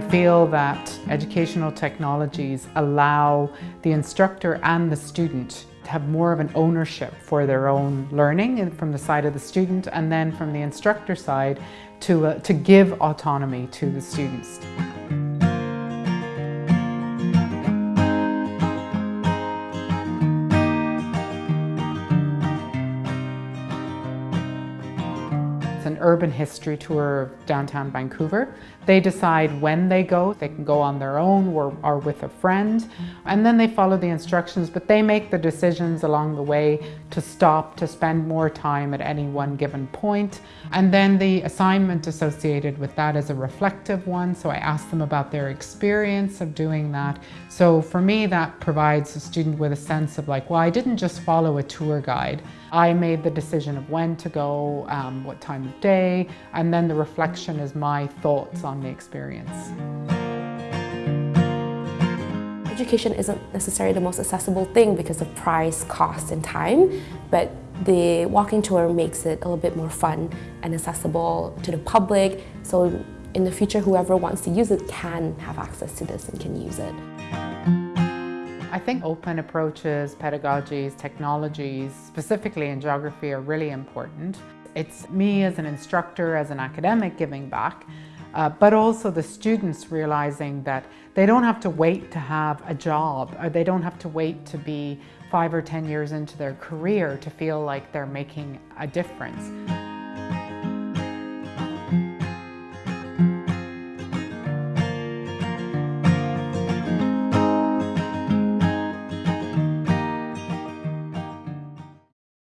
feel that educational technologies allow the instructor and the student to have more of an ownership for their own learning from the side of the student and then from the instructor side to, uh, to give autonomy to the students. An urban history tour of downtown Vancouver. They decide when they go. They can go on their own or, with a friend. And then they follow the instructions, but they make the decisions along the way to stop, to spend more time at any one given point. And then the assignment associated with that is a reflective one. So I ask them about their experience of doing that. So for me, that provides a student with a sense of like, well, I didn't just follow a tour guide. I made the decision of when to go, um, what time day, and then the reflection is my thoughts on the experience. Education isn't necessarily the most accessible thing because of price, cost, and time, but the walking tour makes it a little bit more fun and accessible to the public. So in the future, whoever wants to use it can have access to this and can use it. I think open approaches, pedagogies, technologies, specifically in geography are really important. It's me as an instructor, as an academic giving back, uh, but also the students realizing that they don't have to wait to have a job or they don't have to wait to be five or 10 years into their career to feel like they're making a difference.